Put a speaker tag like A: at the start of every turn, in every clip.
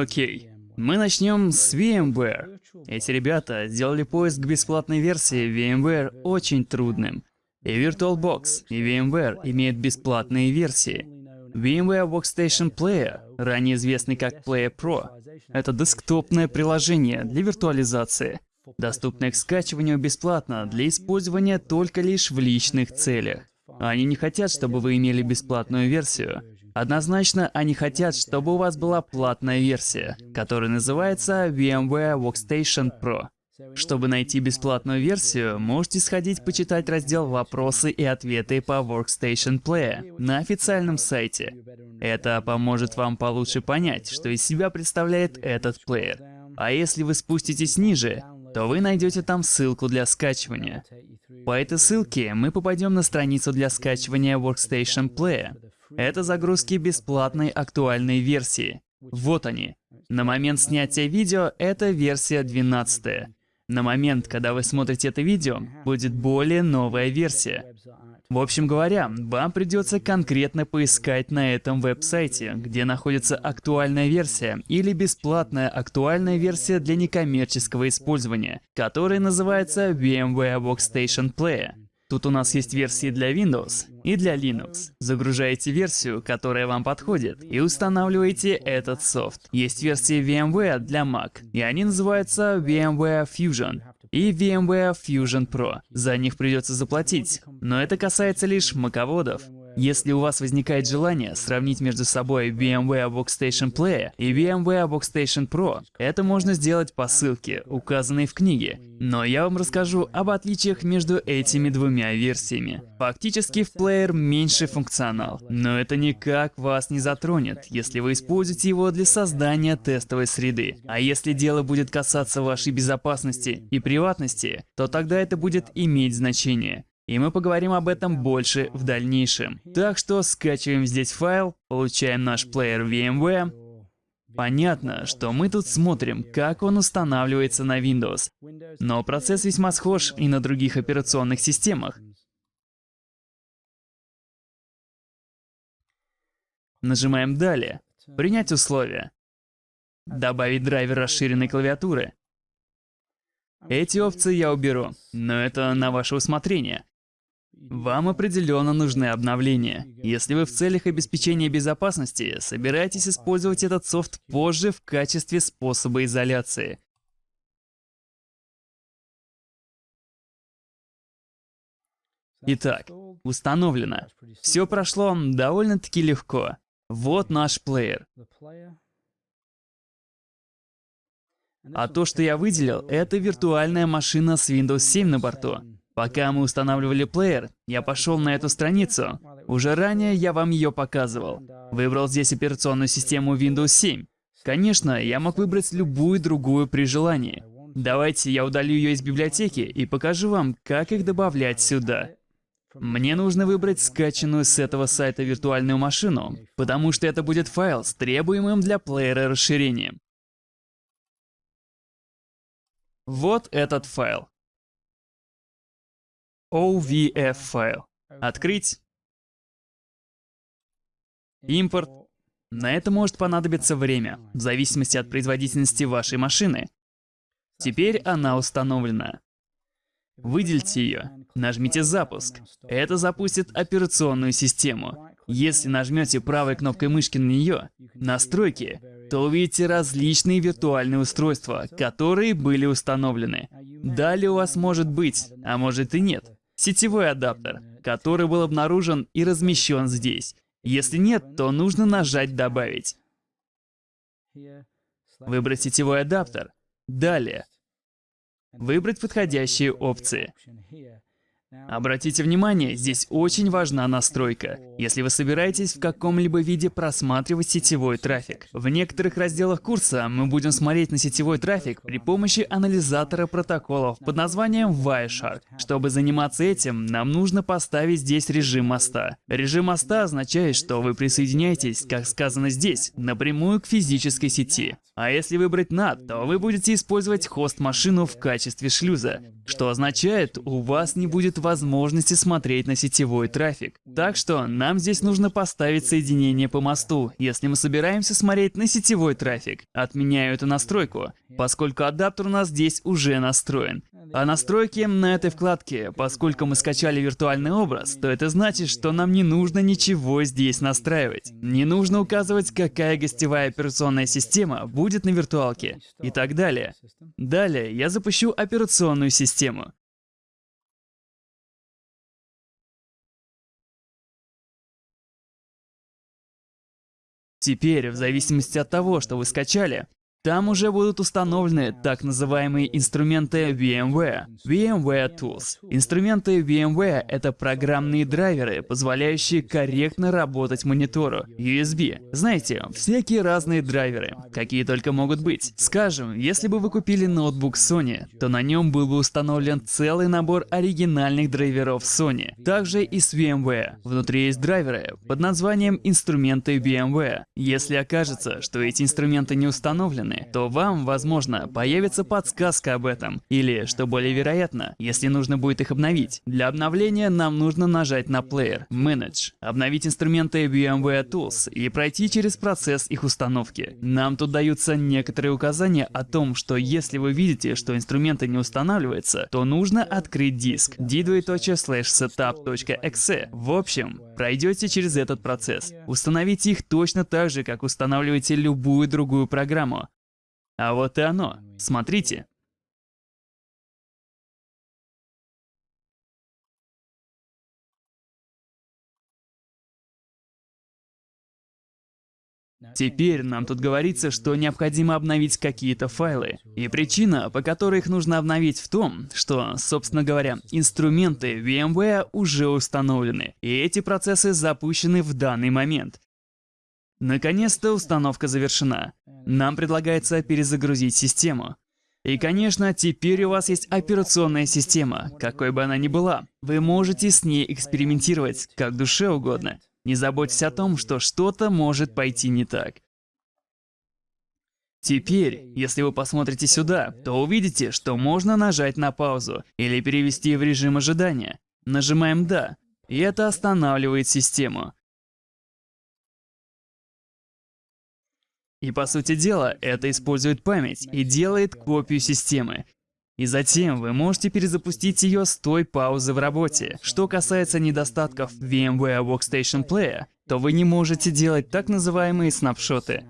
A: Окей, мы начнем с VMware. Эти ребята сделали поиск бесплатной версии VMware очень трудным. И VirtualBox, и VMware имеют бесплатные версии. VMware Workstation Player, ранее известный как Player Pro, это десктопное приложение для виртуализации, доступное к скачиванию бесплатно для использования только лишь в личных целях. Они не хотят, чтобы вы имели бесплатную версию. Однозначно, они хотят, чтобы у вас была платная версия, которая называется VMware Workstation Pro. Чтобы найти бесплатную версию, можете сходить почитать раздел «Вопросы и ответы по Workstation Player» на официальном сайте. Это поможет вам получше понять, что из себя представляет этот плеер. А если вы спуститесь ниже, то вы найдете там ссылку для скачивания. По этой ссылке мы попадем на страницу для скачивания Workstation Player. Это загрузки бесплатной актуальной версии. Вот они. На момент снятия видео это версия 12. На момент, когда вы смотрите это видео, будет более новая версия. В общем говоря, вам придется конкретно поискать на этом веб-сайте, где находится актуальная версия или бесплатная актуальная версия для некоммерческого использования, которая называется VMware Workstation Player. Тут у нас есть версии для Windows и для Linux. Загружаете версию, которая вам подходит, и устанавливаете этот софт. Есть версии VMware для Mac, и они называются VMware Fusion и VMware Fusion Pro. За них придется заплатить, но это касается лишь маководов. Если у вас возникает желание сравнить между собой VMware Workstation Player и VMware Workstation Pro, это можно сделать по ссылке, указанной в книге. Но я вам расскажу об отличиях между этими двумя версиями. Фактически в Player меньше функционал, но это никак вас не затронет, если вы используете его для создания тестовой среды. А если дело будет касаться вашей безопасности и приватности, то тогда это будет иметь значение. И мы поговорим об этом больше в дальнейшем. Так что скачиваем здесь файл, получаем наш плеер VMware. Понятно, что мы тут смотрим, как он устанавливается на Windows. Но процесс весьма схож и на других операционных системах. Нажимаем «Далее», «Принять условия», «Добавить драйвер расширенной клавиатуры». Эти опции я уберу, но это на ваше усмотрение. Вам определенно нужны обновления. Если вы в целях обеспечения безопасности собираетесь использовать этот софт позже в качестве способа изоляции. Итак, установлено. Все прошло довольно-таки легко. Вот наш плеер. А то, что я выделил, это виртуальная машина с Windows 7 на борту. Пока мы устанавливали плеер, я пошел на эту страницу. Уже ранее я вам ее показывал. Выбрал здесь операционную систему Windows 7. Конечно, я мог выбрать любую другую при желании. Давайте я удалю ее из библиотеки и покажу вам, как их добавлять сюда. Мне нужно выбрать скачанную с этого сайта виртуальную машину, потому что это будет файл с требуемым для плеера расширением. Вот этот файл. OVF файл. Открыть. Импорт. На это может понадобиться время, в зависимости от производительности вашей машины. Теперь она установлена. Выделите ее, нажмите «Запуск». Это запустит операционную систему. Если нажмете правой кнопкой мышки на нее, «Настройки», то увидите различные виртуальные устройства, которые были установлены. Далее у вас может быть, а может и нет, сетевой адаптер, который был обнаружен и размещен здесь. Если нет, то нужно нажать «Добавить». Выбрать сетевой адаптер. Далее. Выбрать подходящие опции. Обратите внимание, здесь очень важна настройка. Если вы собираетесь в каком-либо виде просматривать сетевой трафик. В некоторых разделах курса мы будем смотреть на сетевой трафик при помощи анализатора протоколов под названием Wireshark. Чтобы заниматься этим, нам нужно поставить здесь режим моста. Режим моста означает, что вы присоединяетесь, как сказано здесь, напрямую к физической сети. А если выбрать NAT, то вы будете использовать хост-машину в качестве шлюза, что означает, у вас не будет возможности смотреть на сетевой трафик. Так что нам здесь нужно поставить соединение по мосту, если мы собираемся смотреть на сетевой трафик. Отменяю эту настройку, поскольку адаптер у нас здесь уже настроен. А настройки на этой вкладке, поскольку мы скачали виртуальный образ, то это значит, что нам не нужно ничего здесь настраивать. Не нужно указывать, какая гостевая операционная система будет на виртуалке и так далее. Далее я запущу операционную систему. Теперь, в зависимости от того, что вы скачали, там уже будут установлены так называемые инструменты VMware, VMware Tools. Инструменты VMware — это программные драйверы, позволяющие корректно работать монитору, USB. Знаете, всякие разные драйверы, какие только могут быть. Скажем, если бы вы купили ноутбук Sony, то на нем был бы установлен целый набор оригинальных драйверов Sony. Также и с VMware. Внутри есть драйверы под названием инструменты VMware. Если окажется, что эти инструменты не установлены, то вам, возможно, появится подсказка об этом. Или, что более вероятно, если нужно будет их обновить. Для обновления нам нужно нажать на Player, Manage, обновить инструменты VMware Tools и пройти через процесс их установки. Нам тут даются некоторые указания о том, что если вы видите, что инструменты не устанавливаются, то нужно открыть диск d2.setup.exe. В общем, пройдете через этот процесс. Установите их точно так же, как устанавливаете любую другую программу. А вот и оно. Смотрите. Теперь нам тут говорится, что необходимо обновить какие-то файлы. И причина, по которой их нужно обновить в том, что, собственно говоря, инструменты VMware уже установлены, и эти процессы запущены в данный момент. Наконец-то установка завершена. Нам предлагается перезагрузить систему. И, конечно, теперь у вас есть операционная система, какой бы она ни была. Вы можете с ней экспериментировать, как душе угодно. Не заботьтесь о том, что что-то может пойти не так. Теперь, если вы посмотрите сюда, то увидите, что можно нажать на паузу или перевести в режим ожидания. Нажимаем «Да», и это останавливает систему. И по сути дела, это использует память и делает копию системы. И затем вы можете перезапустить ее с той паузы в работе. Что касается недостатков VMware Workstation Player, то вы не можете делать так называемые снапшоты.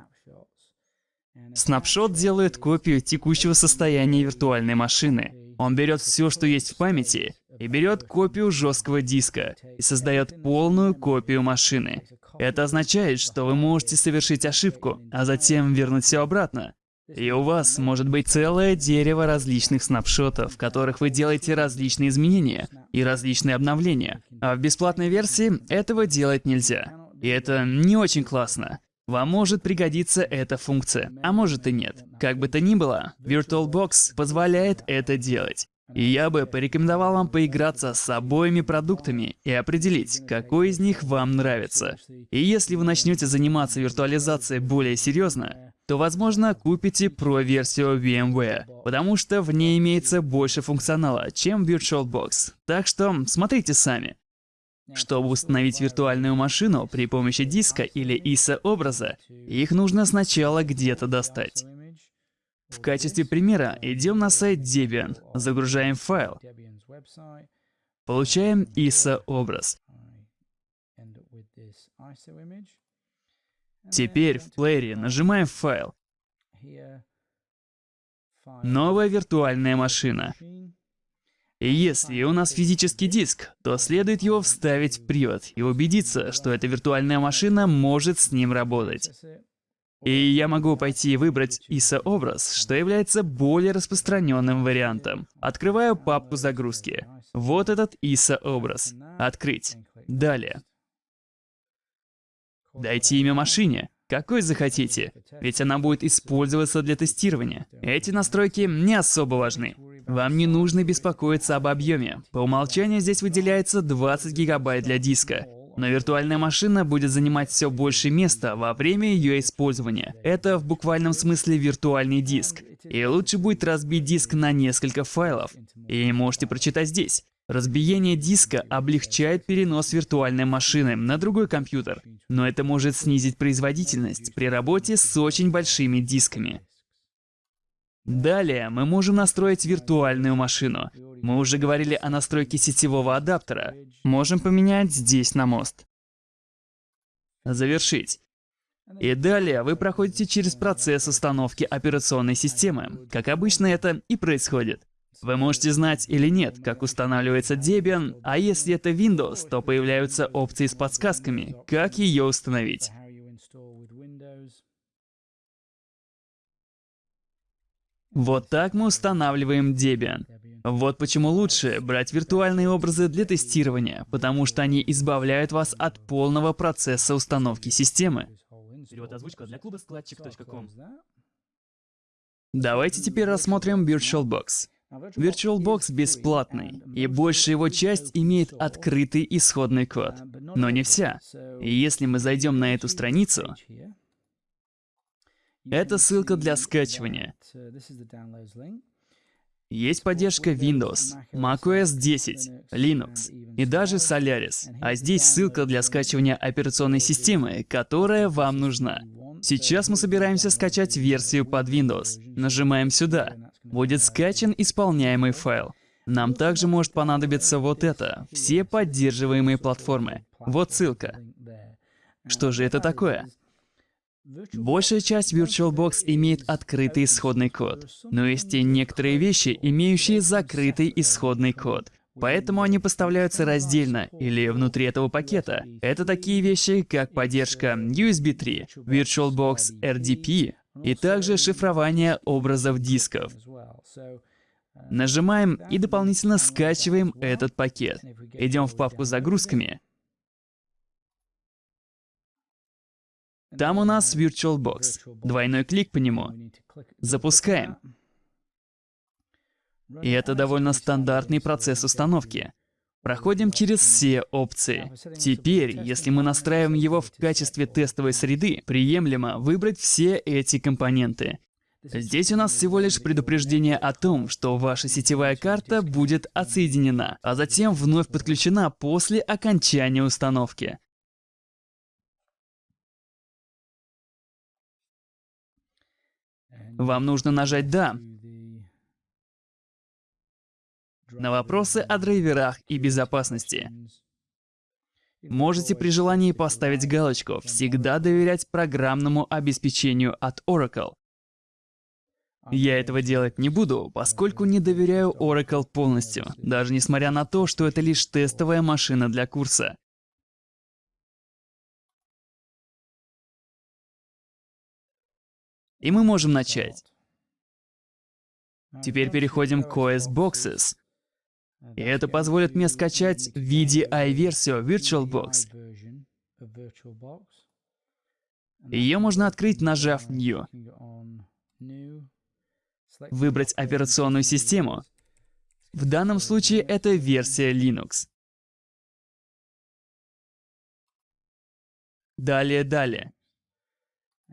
A: Снапшот делает копию текущего состояния виртуальной машины. Он берет все, что есть в памяти, и берет копию жесткого диска и создает полную копию машины. Это означает, что вы можете совершить ошибку, а затем вернуть все обратно. И у вас может быть целое дерево различных снапшотов, в которых вы делаете различные изменения и различные обновления. А в бесплатной версии этого делать нельзя. И это не очень классно. Вам может пригодиться эта функция, а может и нет. Как бы то ни было, VirtualBox позволяет это делать. И я бы порекомендовал вам поиграться с обоими продуктами и определить, какой из них вам нравится. И если вы начнете заниматься виртуализацией более серьезно, то, возможно, купите Pro-версию VMware, потому что в ней имеется больше функционала, чем VirtualBox. Так что смотрите сами. Чтобы установить виртуальную машину при помощи диска или ISO-образа, их нужно сначала где-то достать. В качестве примера идем на сайт Debian, загружаем файл, получаем ISO-образ. Теперь в плеере нажимаем «Файл». Новая виртуальная машина. И если у нас физический диск, то следует его вставить в привод и убедиться, что эта виртуальная машина может с ним работать. И я могу пойти и выбрать ISO-образ, что является более распространенным вариантом. Открываю папку загрузки. Вот этот ISO-образ. Открыть. Далее. Дайте имя машине. Какой захотите, ведь она будет использоваться для тестирования. Эти настройки не особо важны. Вам не нужно беспокоиться об объеме. По умолчанию здесь выделяется 20 гигабайт для диска. Но виртуальная машина будет занимать все больше места во время ее использования. Это в буквальном смысле виртуальный диск. И лучше будет разбить диск на несколько файлов. И можете прочитать здесь. Разбиение диска облегчает перенос виртуальной машины на другой компьютер, но это может снизить производительность при работе с очень большими дисками. Далее мы можем настроить виртуальную машину. Мы уже говорили о настройке сетевого адаптера. Можем поменять здесь на мост. Завершить. И далее вы проходите через процесс установки операционной системы. Как обычно это и происходит. Вы можете знать или нет, как устанавливается Debian, а если это Windows, то появляются опции с подсказками, как ее установить. Вот так мы устанавливаем Debian. Вот почему лучше брать виртуальные образы для тестирования, потому что они избавляют вас от полного процесса установки системы. Давайте теперь рассмотрим VirtualBox. VirtualBox бесплатный, и большая его часть имеет открытый исходный код. Но не вся. И если мы зайдем на эту страницу, это ссылка для скачивания. Есть поддержка Windows, macOS 10, Linux и даже Solaris. А здесь ссылка для скачивания операционной системы, которая вам нужна. Сейчас мы собираемся скачать версию под Windows. Нажимаем сюда. Будет скачан исполняемый файл. Нам также может понадобиться вот это. Все поддерживаемые платформы. Вот ссылка. Что же это такое? Большая часть VirtualBox имеет открытый исходный код, но есть и некоторые вещи, имеющие закрытый исходный код. Поэтому они поставляются раздельно или внутри этого пакета. Это такие вещи, как поддержка USB 3, VirtualBox RDP и также шифрование образов дисков. Нажимаем и дополнительно скачиваем этот пакет. Идем в папку с загрузками Там у нас VirtualBox. Двойной клик по нему. Запускаем. И это довольно стандартный процесс установки. Проходим через все опции. Теперь, если мы настраиваем его в качестве тестовой среды, приемлемо выбрать все эти компоненты. Здесь у нас всего лишь предупреждение о том, что ваша сетевая карта будет отсоединена, а затем вновь подключена после окончания установки. Вам нужно нажать «Да». На вопросы о драйверах и безопасности. Можете при желании поставить галочку «Всегда доверять программному обеспечению от Oracle». Я этого делать не буду, поскольку не доверяю Oracle полностью, даже несмотря на то, что это лишь тестовая машина для курса. И мы можем начать. Теперь переходим к OS Boxes. И это позволит мне скачать VDI-версию VirtualBox. Ее можно открыть, нажав New. Выбрать операционную систему. В данном случае это версия Linux. Далее, далее.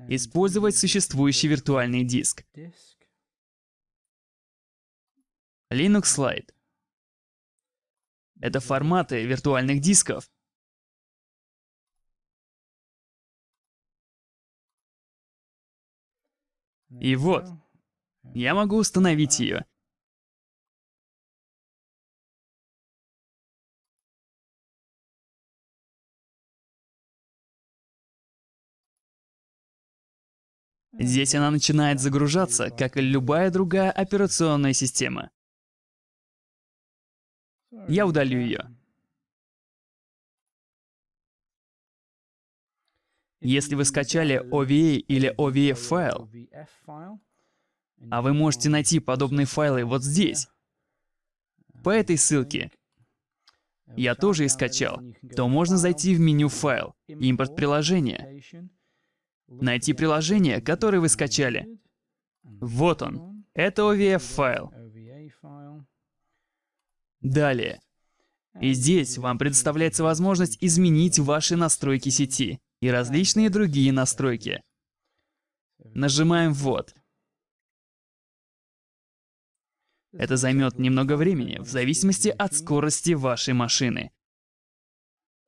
A: Использовать существующий виртуальный диск. Linux Slide. Это форматы виртуальных дисков. И вот, я могу установить ее. Здесь она начинает загружаться, как и любая другая операционная система. Я удалю ее. Если вы скачали OVA или OVF файл, а вы можете найти подобные файлы вот здесь, по этой ссылке, я тоже и скачал, то можно зайти в меню «Файл», «Импорт приложения», Найти приложение, которое вы скачали. Вот он. Это OVF-файл. Далее. И здесь вам предоставляется возможность изменить ваши настройки сети и различные другие настройки. Нажимаем «Вот». Это займет немного времени, в зависимости от скорости вашей машины.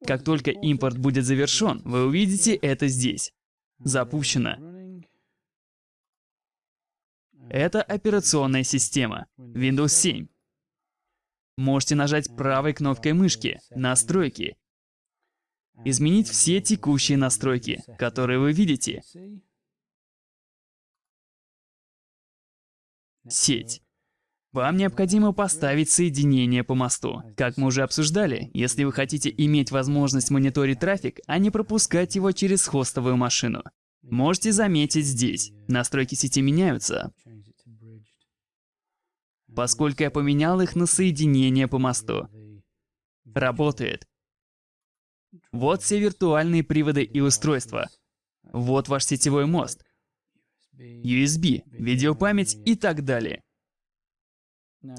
A: Как только импорт будет завершен, вы увидите это здесь. Запущено. Это операционная система. Windows 7. Можете нажать правой кнопкой мышки «Настройки». Изменить все текущие настройки, которые вы видите. Сеть. Вам необходимо поставить соединение по мосту. Как мы уже обсуждали, если вы хотите иметь возможность мониторить трафик, а не пропускать его через хостовую машину. Можете заметить здесь, настройки сети меняются, поскольку я поменял их на соединение по мосту. Работает. Вот все виртуальные приводы и устройства. Вот ваш сетевой мост. USB, видеопамять и так далее.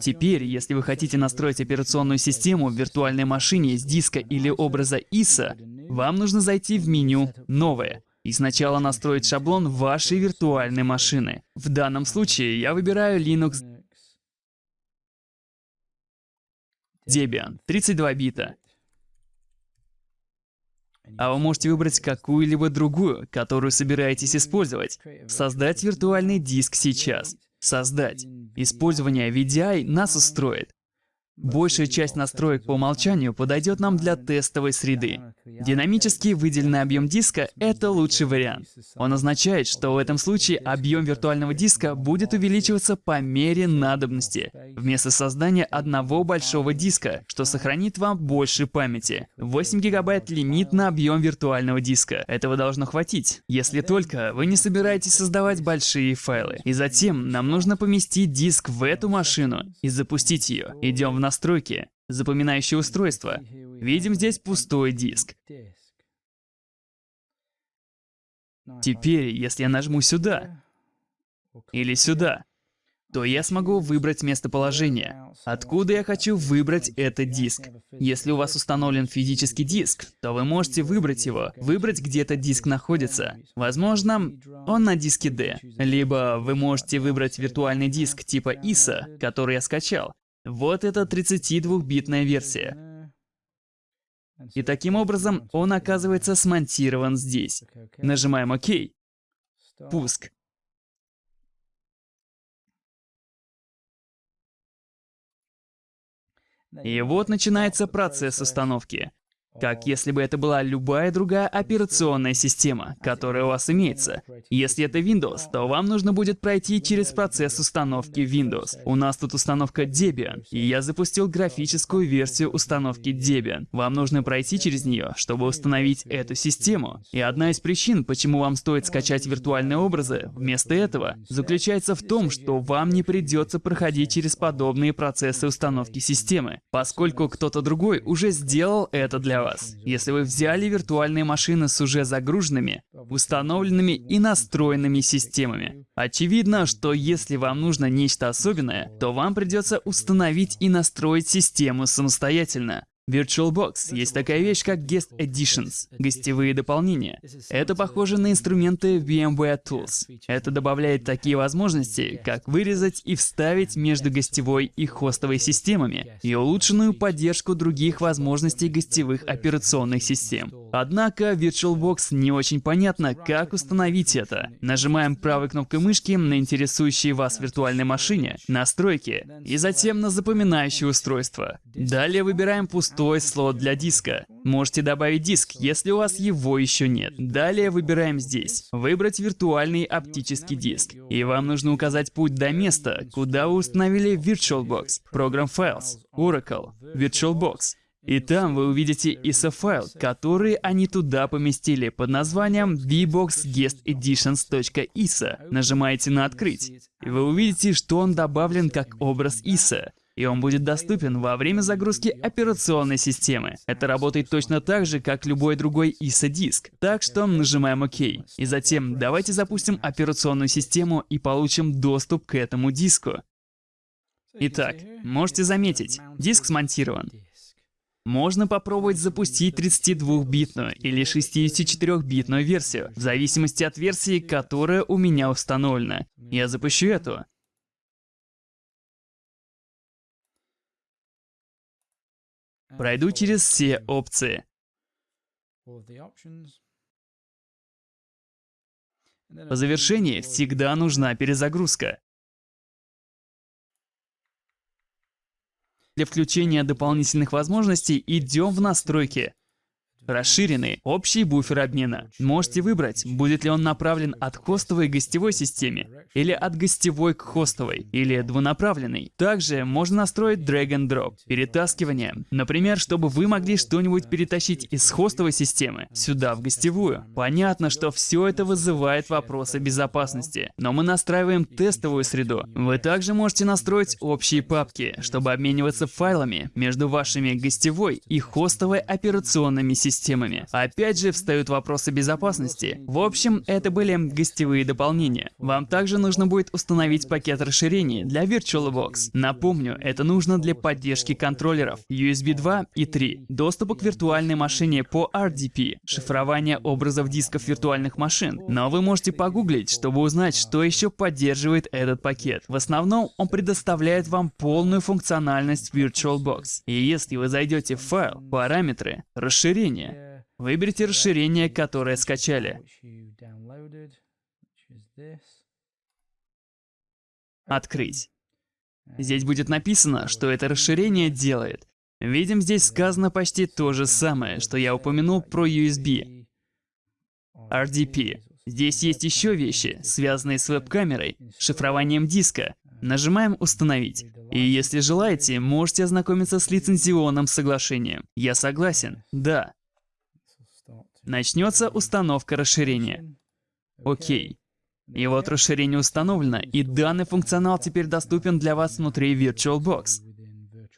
A: Теперь, если вы хотите настроить операционную систему в виртуальной машине с диска или образа ISA, вам нужно зайти в меню «Новое» и сначала настроить шаблон вашей виртуальной машины. В данном случае я выбираю Linux Debian 32 бита. А вы можете выбрать какую-либо другую, которую собираетесь использовать. Создать виртуальный диск сейчас. Создать. Использование VDI нас устроит. Большая часть настроек по умолчанию подойдет нам для тестовой среды. Динамически выделенный объем диска — это лучший вариант. Он означает, что в этом случае объем виртуального диска будет увеличиваться по мере надобности, вместо создания одного большого диска, что сохранит вам больше памяти. 8 гигабайт — лимит на объем виртуального диска. Этого должно хватить, если только вы не собираетесь создавать большие файлы. И затем нам нужно поместить диск в эту машину и запустить ее. Идем в настройки, запоминающее устройство. Видим здесь пустой диск. Теперь, если я нажму сюда или сюда, то я смогу выбрать местоположение, откуда я хочу выбрать этот диск. Если у вас установлен физический диск, то вы можете выбрать его, выбрать, где этот диск находится. Возможно, он на диске D. Либо вы можете выбрать виртуальный диск типа ISA, который я скачал, вот это 32-битная версия. И таким образом он оказывается смонтирован здесь. Нажимаем ОК. Пуск. И вот начинается процесс установки как если бы это была любая другая операционная система, которая у вас имеется. Если это Windows, то вам нужно будет пройти через процесс установки Windows. У нас тут установка Debian, и я запустил графическую версию установки Debian. Вам нужно пройти через нее, чтобы установить эту систему. И одна из причин, почему вам стоит скачать виртуальные образы вместо этого, заключается в том, что вам не придется проходить через подобные процессы установки системы, поскольку кто-то другой уже сделал это для вас вас, если вы взяли виртуальные машины с уже загруженными, установленными и настроенными системами. Очевидно, что если вам нужно нечто особенное, то вам придется установить и настроить систему самостоятельно. VirtualBox есть такая вещь, как Guest Editions, гостевые дополнения. Это похоже на инструменты VMware Tools. Это добавляет такие возможности, как вырезать и вставить между гостевой и хостовой системами, и улучшенную поддержку других возможностей гостевых операционных систем. Однако VirtualBox не очень понятно, как установить это. Нажимаем правой кнопкой мышки на интересующей вас виртуальной машине, настройки, и затем на запоминающее устройство. Далее выбираем пустой слот для диска. Можете добавить диск, если у вас его еще нет. Далее выбираем здесь. Выбрать виртуальный оптический диск. И вам нужно указать путь до места, куда вы установили VirtualBox, Program Files, Oracle, VirtualBox. И там вы увидите ISO-файл, который они туда поместили под названием vboxguesteditions.isa. Нажимаете на «Открыть», и вы увидите, что он добавлен как образ ISA и он будет доступен во время загрузки операционной системы. Это работает точно так же, как любой другой ISA-диск. Так что нажимаем ОК. И затем давайте запустим операционную систему и получим доступ к этому диску. Итак, можете заметить, диск смонтирован. Можно попробовать запустить 32-битную или 64-битную версию, в зависимости от версии, которая у меня установлена. Я запущу эту. Пройду через все опции. По завершении всегда нужна перезагрузка. Для включения дополнительных возможностей идем в настройки. Расширенный общий буфер обмена. Можете выбрать, будет ли он направлен от хостовой к гостевой системе, или от гостевой к хостовой, или двунаправленный. Также можно настроить drag and drop, перетаскивание. Например, чтобы вы могли что-нибудь перетащить из хостовой системы сюда, в гостевую. Понятно, что все это вызывает вопросы безопасности, но мы настраиваем тестовую среду. Вы также можете настроить общие папки, чтобы обмениваться файлами между вашими гостевой и хостовой операционными системами системами. Опять же встают вопросы безопасности. В общем, это были гостевые дополнения. Вам также нужно будет установить пакет расширений для VirtualBox. Напомню, это нужно для поддержки контроллеров USB 2 и 3, доступа к виртуальной машине по RDP, шифрование образов дисков виртуальных машин. Но вы можете погуглить, чтобы узнать, что еще поддерживает этот пакет. В основном он предоставляет вам полную функциональность VirtualBox. И если вы зайдете в файл, параметры, расширение, Выберите расширение, которое скачали. Открыть. Здесь будет написано, что это расширение делает. Видим, здесь сказано почти то же самое, что я упомянул про USB. RDP. Здесь есть еще вещи, связанные с веб-камерой, шифрованием диска. Нажимаем «Установить». И если желаете, можете ознакомиться с лицензионным соглашением. Я согласен. Да. Начнется установка расширения. Окей. И вот расширение установлено, и данный функционал теперь доступен для вас внутри VirtualBox.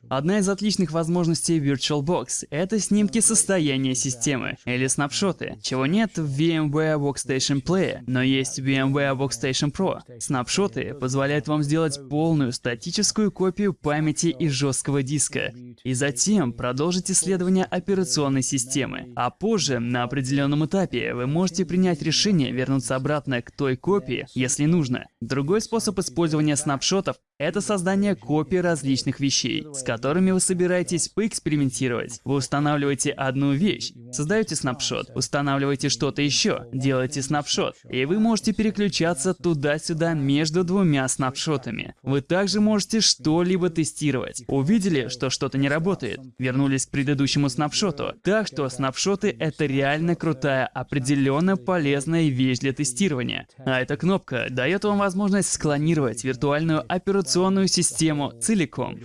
A: Одна из отличных возможностей VirtualBox — это снимки состояния системы, или снапшоты, чего нет в VMware Workstation Player, но есть VMware Workstation Pro. Снапшоты позволяют вам сделать полную статическую копию памяти и жесткого диска, и затем продолжить исследование операционной системы. А позже, на определенном этапе, вы можете принять решение вернуться обратно к той копии, если нужно. Другой способ использования снапшотов — это создание копий различных вещей, с которыми вы собираетесь поэкспериментировать. Вы устанавливаете одну вещь, создаете снапшот, устанавливаете что-то еще, делаете снапшот, и вы можете переключаться туда-сюда между двумя снапшотами. Вы также можете что-либо тестировать. Увидели, что что-то не работает, вернулись к предыдущему снапшоту. Так что снапшоты — это реально крутая, определенно полезная вещь для тестирования. А эта кнопка дает вам возможность склонировать виртуальную операционную систему целиком.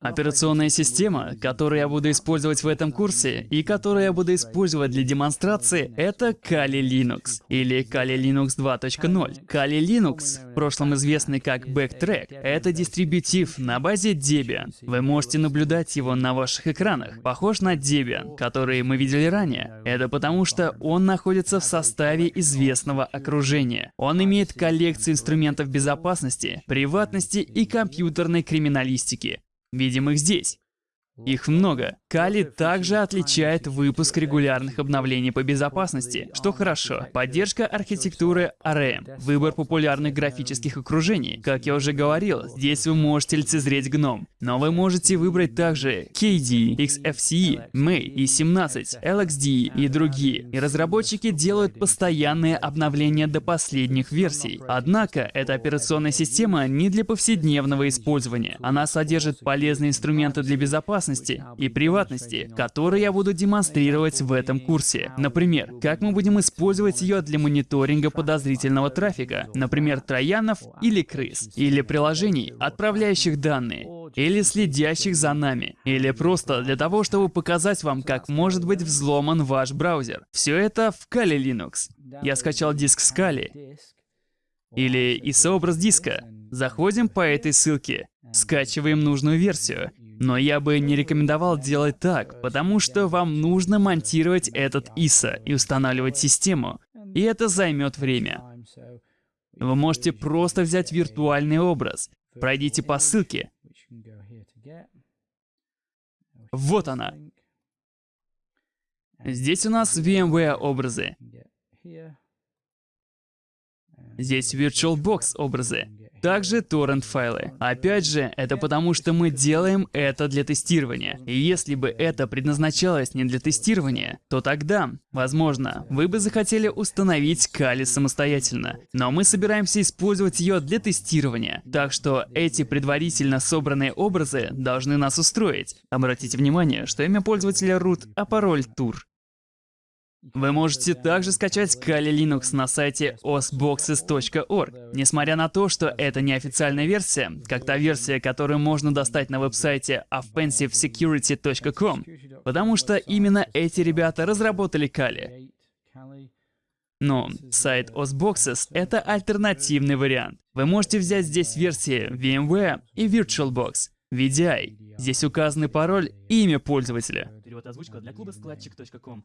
A: Операционная система, которую я буду использовать в этом курсе и которую я буду использовать для демонстрации, это Kali Linux или Kali Linux 2.0. Kali Linux, в прошлом известный как Backtrack, это дистрибутив на базе Debian. Вы можете наблюдать его на ваших экранах. Похож на Debian, который мы видели ранее. Это потому, что он находится в составе известного окружения. Он имеет коллекцию инструментов безопасности, приватности и компьютерной криминалистики. Видим их здесь. Их много. Кали также отличает выпуск регулярных обновлений по безопасности, что хорошо. Поддержка архитектуры ARM, выбор популярных графических окружений. Как я уже говорил, здесь вы можете лицезреть GNOME, но вы можете выбрать также KDE, XFCE, May, E17, LXDE и другие. И разработчики делают постоянные обновления до последних версий. Однако, эта операционная система не для повседневного использования. Она содержит полезные инструменты для безопасности, безопасности и приватности, которые я буду демонстрировать в этом курсе. Например, как мы будем использовать ее для мониторинга подозрительного трафика, например, троянов или крыс, или приложений, отправляющих данные, или следящих за нами, или просто для того, чтобы показать вам, как может быть взломан ваш браузер. Все это в Kali Linux. Я скачал диск с Kali, или ISO-образ диска. Заходим по этой ссылке, скачиваем нужную версию, но я бы не рекомендовал делать так, потому что вам нужно монтировать этот ISO и устанавливать систему, и это займет время. Вы можете просто взять виртуальный образ, пройдите по ссылке. Вот она. Здесь у нас VMware образы. Здесь VirtualBox образы. Также торрент-файлы. Опять же, это потому что мы делаем это для тестирования. И если бы это предназначалось не для тестирования, то тогда, возможно, вы бы захотели установить Кали самостоятельно. Но мы собираемся использовать ее для тестирования. Так что эти предварительно собранные образы должны нас устроить. Обратите внимание, что имя пользователя root, а пароль tur. Вы можете также скачать Kali Linux на сайте osboxes.org. Несмотря на то, что это не официальная версия, как та версия, которую можно достать на веб-сайте offensivesecurity.com, потому что именно эти ребята разработали Kali. Но сайт OSBoxes — это альтернативный вариант. Вы можете взять здесь версии VMware и VirtualBox, VDI. Здесь указаны пароль и имя пользователя. Перевод озвучка для клуба складчик.ком.